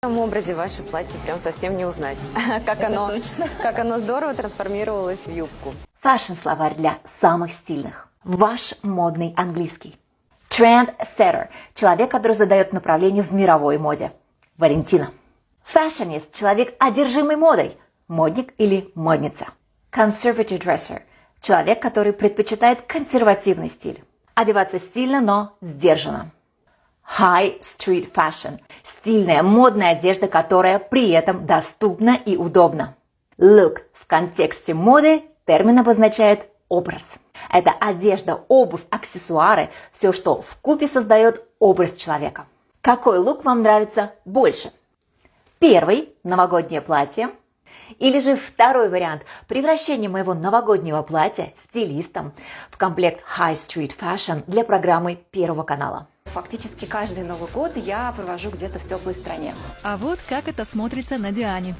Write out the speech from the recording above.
В этом образе ваше платье прям совсем не узнать. Как оно, как оно здорово трансформировалось в юбку. Фэшн-словарь для самых стильных. Ваш модный английский. Trendsetter – человек, который задает направление в мировой моде. Валентина. Fashionist – человек, одержимый модой. Модник или модница. Conservative dresser – человек, который предпочитает консервативный стиль. Одеваться стильно, но сдержанно. High Street Fashion – стильная, модная одежда, которая при этом доступна и удобна. Look в контексте моды термин обозначает образ. Это одежда, обувь, аксессуары, все, что в купе создает образ человека. Какой лук вам нравится больше? Первый – новогоднее платье. Или же второй вариант – превращение моего новогоднего платья стилистом в комплект High Street Fashion для программы Первого канала. Фактически каждый Новый год я провожу где-то в теплой стране. А вот как это смотрится на Диане.